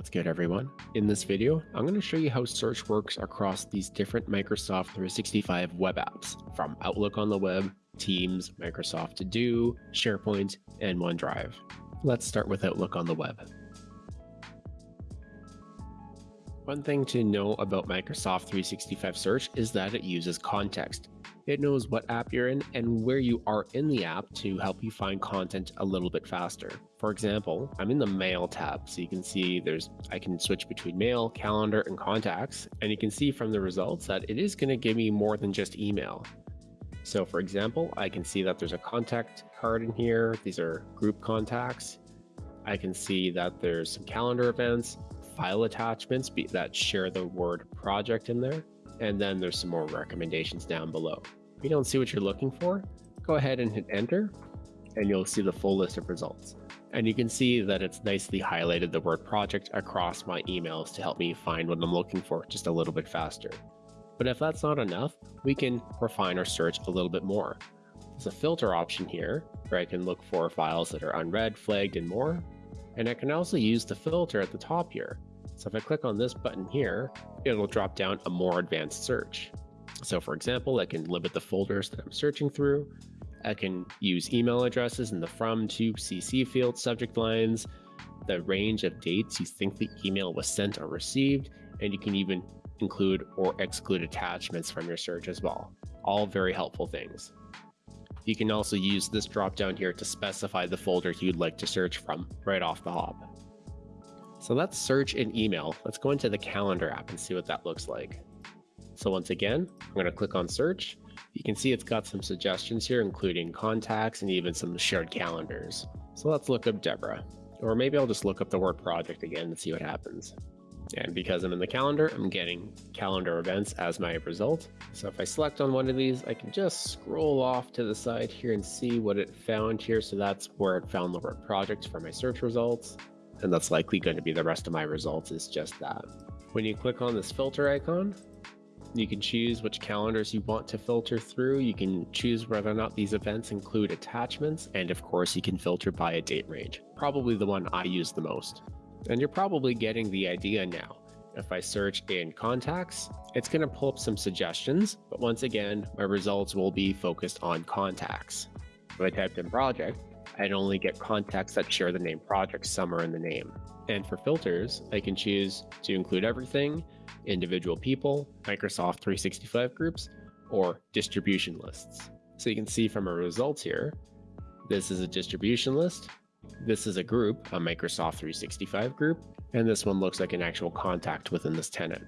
What's good everyone? In this video, I'm going to show you how search works across these different Microsoft 365 web apps from Outlook on the web, Teams, Microsoft To Do, SharePoint, and OneDrive. Let's start with Outlook on the web. One thing to know about Microsoft 365 Search is that it uses context. It knows what app you're in and where you are in the app to help you find content a little bit faster. For example, I'm in the Mail tab, so you can see there's I can switch between Mail, Calendar, and Contacts, and you can see from the results that it is going to give me more than just email. So for example, I can see that there's a contact card in here. These are group contacts. I can see that there's some calendar events, file attachments that share the word project in there, and then there's some more recommendations down below. If you don't see what you're looking for, go ahead and hit enter and you'll see the full list of results. And you can see that it's nicely highlighted the word project across my emails to help me find what I'm looking for just a little bit faster. But if that's not enough, we can refine our search a little bit more. There's a filter option here where I can look for files that are unread, flagged, and more. And I can also use the filter at the top here. So if I click on this button here, it'll drop down a more advanced search. So for example, I can limit the folders that I'm searching through. I can use email addresses in the from to CC field subject lines, the range of dates you think the email was sent or received, and you can even include or exclude attachments from your search as well. All very helpful things. You can also use this drop down here to specify the folder you'd like to search from right off the hop. So let's search in email. Let's go into the calendar app and see what that looks like. So once again, I'm going to click on search. You can see it's got some suggestions here, including contacts and even some shared calendars. So let's look up Deborah. Or maybe I'll just look up the word project again and see what happens. And because I'm in the calendar, I'm getting calendar events as my result. So if I select on one of these, I can just scroll off to the side here and see what it found here. So that's where it found the word project for my search results. And that's likely going to be the rest of my results is just that. When you click on this filter icon, you can choose which calendars you want to filter through. You can choose whether or not these events include attachments. And of course, you can filter by a date range, probably the one I use the most. And you're probably getting the idea now. If I search in contacts, it's going to pull up some suggestions, but once again, my results will be focused on contacts. If I typed in project, I'd only get contacts that share the name project somewhere in the name. And for filters, I can choose to include everything, individual people, Microsoft 365 groups, or distribution lists. So you can see from our results here, this is a distribution list, this is a group, a Microsoft 365 group, and this one looks like an actual contact within this tenant.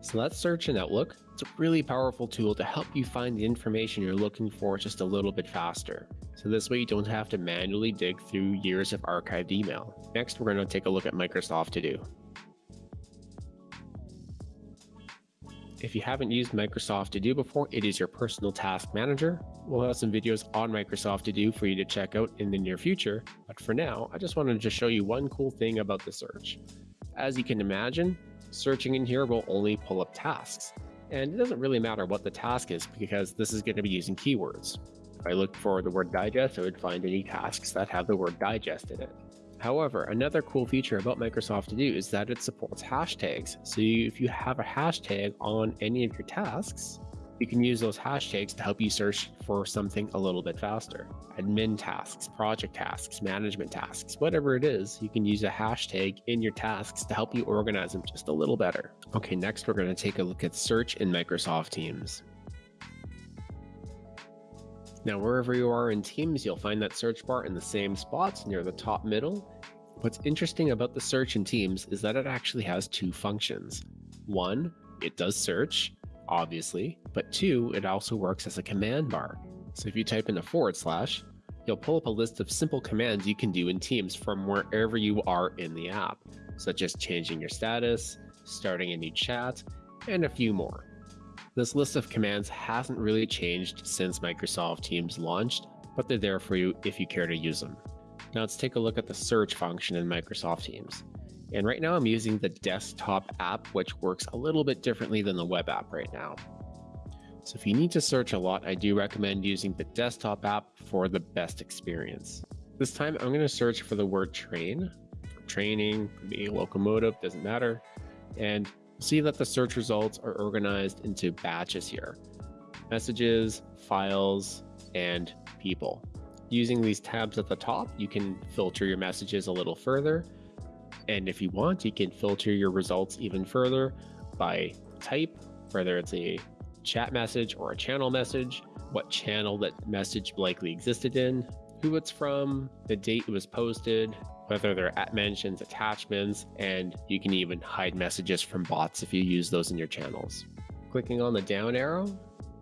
So let's search in Outlook. It's a really powerful tool to help you find the information you're looking for just a little bit faster. So this way you don't have to manually dig through years of archived email. Next, we're going to take a look at Microsoft To Do. If you haven't used Microsoft To Do before, it is your personal task manager. We'll have some videos on Microsoft To Do for you to check out in the near future. But for now, I just wanted to just show you one cool thing about the search. As you can imagine, searching in here will only pull up tasks. And it doesn't really matter what the task is because this is going to be using keywords. If I look for the word digest, I would find any tasks that have the word digest in it. However, another cool feature about Microsoft To Do is that it supports hashtags. So if you have a hashtag on any of your tasks, you can use those hashtags to help you search for something a little bit faster. Admin tasks, project tasks, management tasks, whatever it is, you can use a hashtag in your tasks to help you organize them just a little better. Okay, next we're going to take a look at search in Microsoft Teams. Now, wherever you are in Teams, you'll find that search bar in the same spots near the top middle. What's interesting about the search in Teams is that it actually has two functions. One, it does search, obviously, but two, it also works as a command bar. So if you type in a forward slash, you'll pull up a list of simple commands you can do in Teams from wherever you are in the app, such as changing your status, starting a new chat, and a few more. This list of commands hasn't really changed since Microsoft Teams launched, but they're there for you if you care to use them. Now let's take a look at the search function in Microsoft Teams. And right now I'm using the desktop app, which works a little bit differently than the web app right now. So if you need to search a lot, I do recommend using the desktop app for the best experience. This time I'm going to search for the word train. Training, could be locomotive, doesn't matter. And see that the search results are organized into batches here messages, files, and people. Using these tabs at the top, you can filter your messages a little further. And if you want, you can filter your results even further by type, whether it's a chat message or a channel message, what channel that message likely existed in, who it's from, the date it was posted, whether they're at mentions, attachments, and you can even hide messages from bots if you use those in your channels. Clicking on the down arrow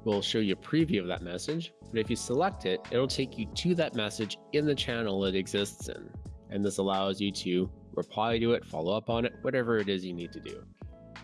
will show you a preview of that message, but if you select it, it'll take you to that message in the channel it exists in. And this allows you to reply to it, follow up on it, whatever it is you need to do.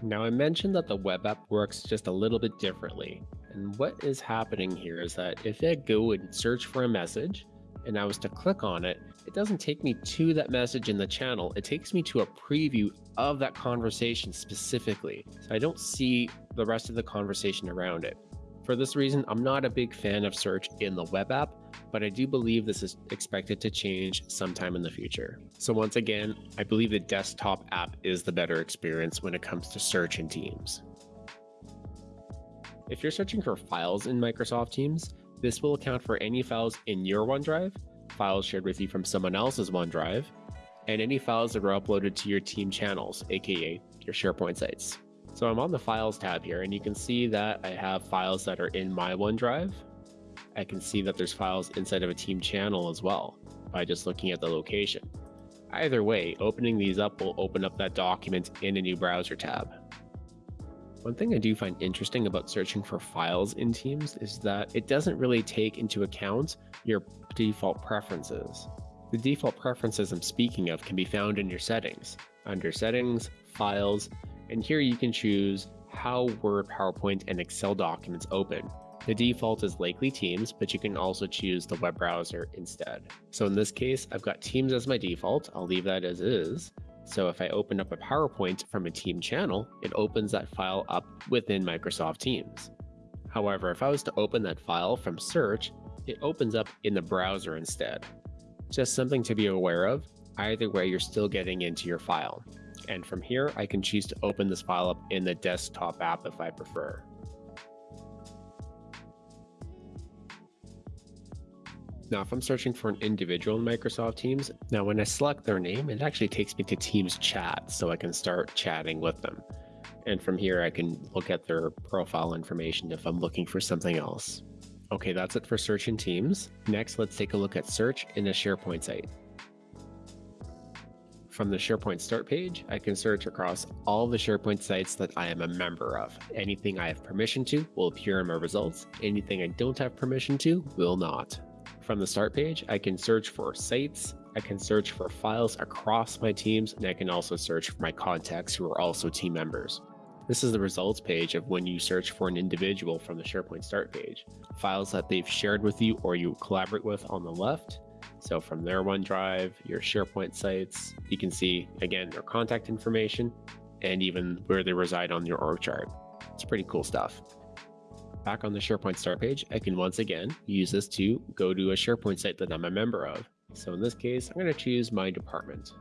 Now I mentioned that the web app works just a little bit differently. And what is happening here is that if I go and search for a message, and I was to click on it, it doesn't take me to that message in the channel. It takes me to a preview of that conversation specifically. So I don't see the rest of the conversation around it. For this reason, I'm not a big fan of search in the web app, but I do believe this is expected to change sometime in the future. So once again, I believe the desktop app is the better experience when it comes to search in Teams. If you're searching for files in Microsoft Teams, this will account for any files in your OneDrive, files shared with you from someone else's OneDrive, and any files that were uploaded to your team channels, aka your SharePoint sites. So I'm on the Files tab here, and you can see that I have files that are in my OneDrive. I can see that there's files inside of a team channel as well by just looking at the location. Either way, opening these up will open up that document in a new browser tab. One thing I do find interesting about searching for files in Teams is that it doesn't really take into account your default preferences. The default preferences I'm speaking of can be found in your settings. Under Settings, Files, and here you can choose how Word, PowerPoint, and Excel documents open. The default is likely Teams, but you can also choose the web browser instead. So in this case, I've got Teams as my default. I'll leave that as is. So if I open up a PowerPoint from a team channel, it opens that file up within Microsoft Teams. However, if I was to open that file from search, it opens up in the browser instead. Just something to be aware of, either way you're still getting into your file. And from here, I can choose to open this file up in the desktop app if I prefer. Now, if I'm searching for an individual in Microsoft Teams, now when I select their name, it actually takes me to Teams chat so I can start chatting with them. And from here, I can look at their profile information if I'm looking for something else. Okay, that's it for search in Teams. Next, let's take a look at search in a SharePoint site. From the SharePoint start page, I can search across all the SharePoint sites that I am a member of. Anything I have permission to will appear in my results. Anything I don't have permission to will not. From the start page, I can search for sites, I can search for files across my teams, and I can also search for my contacts who are also team members. This is the results page of when you search for an individual from the SharePoint start page. Files that they've shared with you or you collaborate with on the left. So from their OneDrive, your SharePoint sites, you can see again their contact information and even where they reside on your org chart. It's pretty cool stuff back on the SharePoint start page, I can once again use this to go to a SharePoint site that I'm a member of. So in this case, I'm going to choose my department.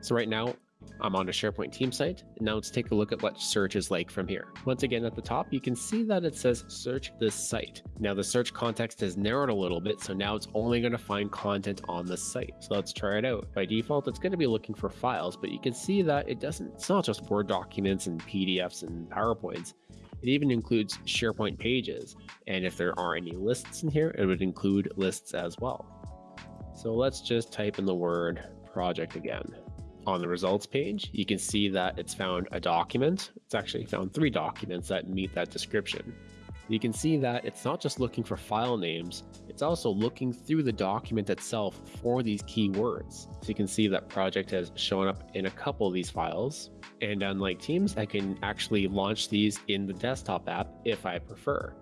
So right now, I'm on a SharePoint team site. And now let's take a look at what search is like from here. Once again, at the top, you can see that it says search this site. Now the search context has narrowed a little bit. So now it's only going to find content on the site. So let's try it out. By default, it's going to be looking for files, but you can see that it doesn't, it's not just Word documents and PDFs and PowerPoints. It even includes SharePoint pages. And if there are any lists in here, it would include lists as well. So let's just type in the word project again. On the results page, you can see that it's found a document. It's actually found three documents that meet that description. You can see that it's not just looking for file names, it's also looking through the document itself for these keywords. So you can see that project has shown up in a couple of these files. And unlike Teams, I can actually launch these in the desktop app if I prefer.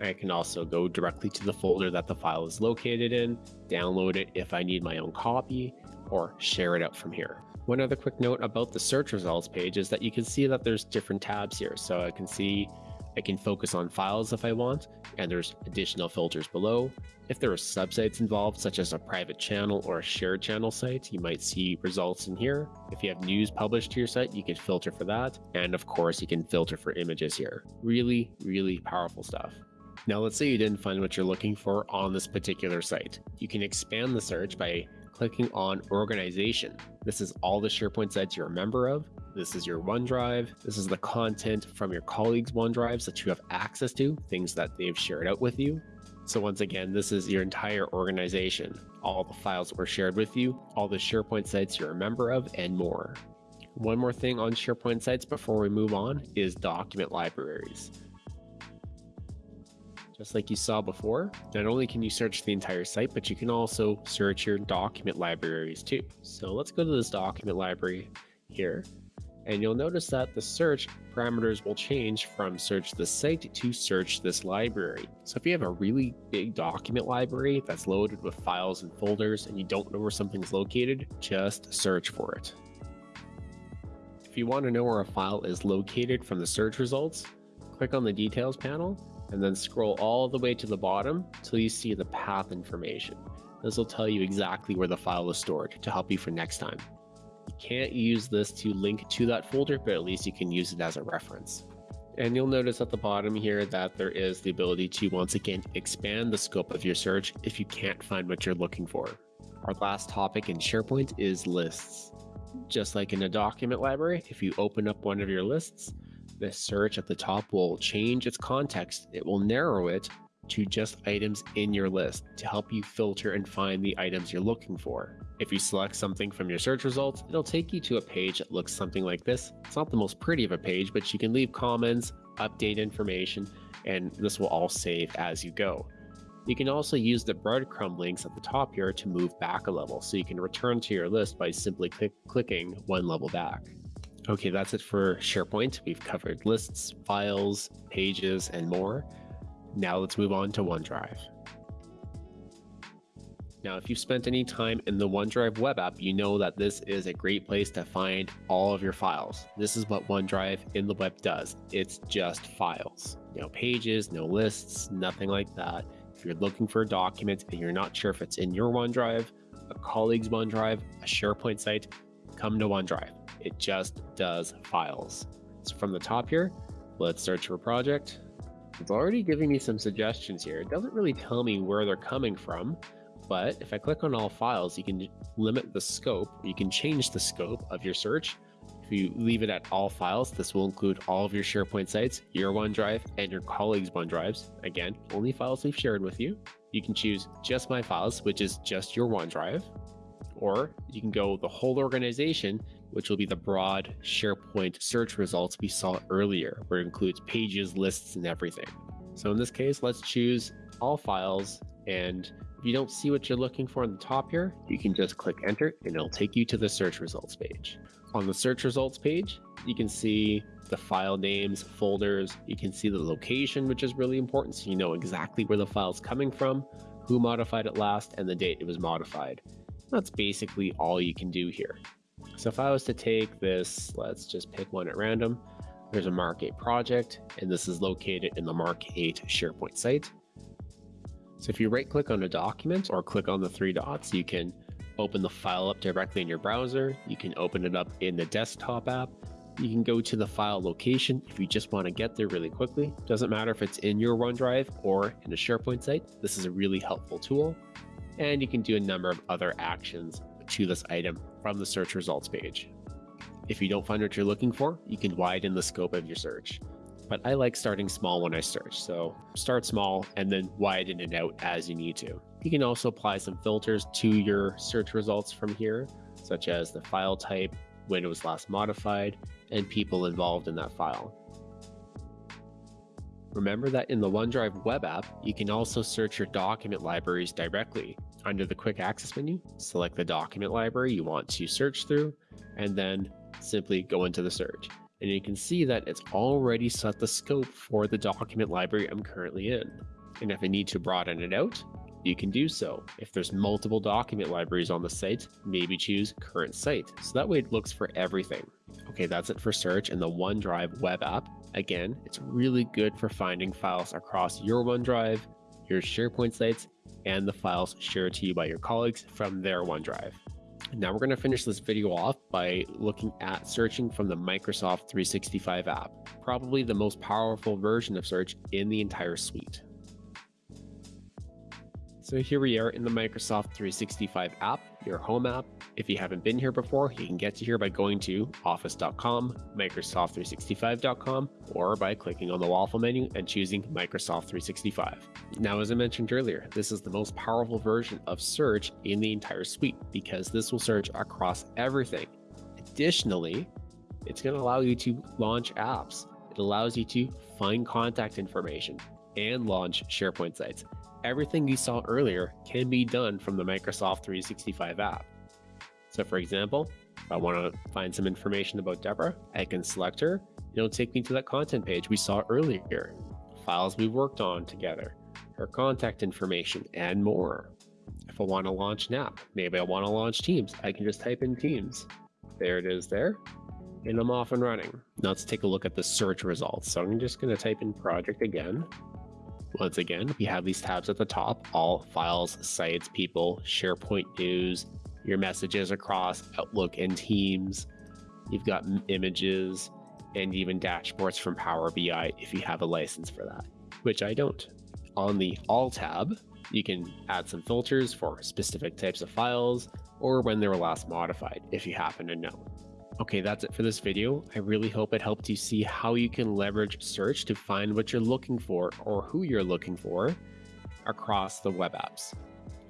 I can also go directly to the folder that the file is located in, download it if I need my own copy, or share it out from here. One other quick note about the search results page is that you can see that there's different tabs here. So I can see I can focus on files if I want, and there's additional filters below. If there are subsites involved, such as a private channel or a shared channel site, you might see results in here. If you have news published to your site, you can filter for that. And of course, you can filter for images here. Really, really powerful stuff. Now, let's say you didn't find what you're looking for on this particular site. You can expand the search by clicking on organization. This is all the SharePoint sites you're a member of. This is your OneDrive. This is the content from your colleagues' OneDrives that you have access to, things that they've shared out with you. So once again, this is your entire organization, all the files that were shared with you, all the SharePoint sites you're a member of, and more. One more thing on SharePoint sites before we move on is document libraries. Just like you saw before, not only can you search the entire site, but you can also search your document libraries too. So let's go to this document library here and you'll notice that the search parameters will change from search the site to search this library. So if you have a really big document library that's loaded with files and folders and you don't know where something's located, just search for it. If you want to know where a file is located from the search results, click on the details panel and then scroll all the way to the bottom till you see the path information. This will tell you exactly where the file is stored to help you for next time. You can't use this to link to that folder, but at least you can use it as a reference. And you'll notice at the bottom here that there is the ability to once again expand the scope of your search if you can't find what you're looking for. Our last topic in SharePoint is lists. Just like in a document library, if you open up one of your lists, the search at the top will change its context. It will narrow it to just items in your list to help you filter and find the items you're looking for. If you select something from your search results, it'll take you to a page that looks something like this. It's not the most pretty of a page, but you can leave comments, update information, and this will all save as you go. You can also use the breadcrumb links at the top here to move back a level, so you can return to your list by simply click clicking one level back. Okay, that's it for SharePoint. We've covered lists, files, pages, and more. Now let's move on to OneDrive. Now, if you've spent any time in the OneDrive web app, you know that this is a great place to find all of your files. This is what OneDrive in the web does. It's just files. No pages, no lists, nothing like that. If you're looking for a document and you're not sure if it's in your OneDrive, a colleague's OneDrive, a SharePoint site, come to OneDrive. It just does files. So from the top here, let's search for project. It's already giving me some suggestions here. It doesn't really tell me where they're coming from, but if I click on all files, you can limit the scope. You can change the scope of your search. If you leave it at all files, this will include all of your SharePoint sites, your OneDrive, and your colleagues' OneDrives. Again, only files we've shared with you. You can choose just my files, which is just your OneDrive, or you can go the whole organization which will be the broad SharePoint search results we saw earlier, where it includes pages, lists, and everything. So in this case, let's choose all files. And if you don't see what you're looking for on the top here, you can just click enter and it'll take you to the search results page. On the search results page, you can see the file names, folders, you can see the location, which is really important. So you know exactly where the file is coming from, who modified it last, and the date it was modified. That's basically all you can do here. So if I was to take this, let's just pick one at random. There's a Mark 8 project, and this is located in the Mark 8 SharePoint site. So if you right click on a document or click on the three dots, you can open the file up directly in your browser. You can open it up in the desktop app. You can go to the file location if you just want to get there really quickly. Doesn't matter if it's in your OneDrive or in a SharePoint site. This is a really helpful tool. And you can do a number of other actions to this item from the search results page. If you don't find what you're looking for, you can widen the scope of your search. But I like starting small when I search, so start small and then widen it out as you need to. You can also apply some filters to your search results from here, such as the file type, when it was last modified, and people involved in that file. Remember that in the OneDrive web app, you can also search your document libraries directly. Under the quick access menu, select the document library you want to search through, and then simply go into the search. And you can see that it's already set the scope for the document library I'm currently in. And if I need to broaden it out, you can do so. If there's multiple document libraries on the site, maybe choose current site. So that way it looks for everything. Okay, that's it for search in the OneDrive web app. Again, it's really good for finding files across your OneDrive, your SharePoint sites, and the files shared to you by your colleagues from their OneDrive. Now we're going to finish this video off by looking at searching from the Microsoft 365 app, probably the most powerful version of search in the entire suite. So here we are in the Microsoft 365 app, your home app. If you haven't been here before, you can get to here by going to office.com, microsoft365.com, or by clicking on the waffle menu and choosing Microsoft 365. Now, as I mentioned earlier, this is the most powerful version of search in the entire suite because this will search across everything. Additionally, it's going to allow you to launch apps. It allows you to find contact information and launch SharePoint sites everything you saw earlier can be done from the Microsoft 365 app. So for example, if I want to find some information about Deborah, I can select her. It'll take me to that content page we saw earlier, files we worked on together, her contact information, and more. If I want to launch an app, maybe I want to launch Teams, I can just type in Teams. There it is there, and I'm off and running. Now let's take a look at the search results. So I'm just going to type in project again. Once again, we have these tabs at the top, all files, sites, people, SharePoint news, your messages across Outlook and Teams. You've got images and even dashboards from Power BI if you have a license for that, which I don't. On the All tab, you can add some filters for specific types of files or when they were last modified if you happen to know. Okay, that's it for this video. I really hope it helped you see how you can leverage search to find what you're looking for or who you're looking for across the web apps.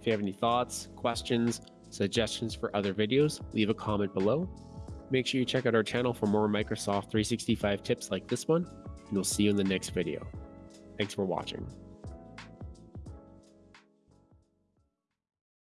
If you have any thoughts, questions, suggestions for other videos, leave a comment below. Make sure you check out our channel for more Microsoft 365 tips like this one, and we'll see you in the next video. Thanks for watching.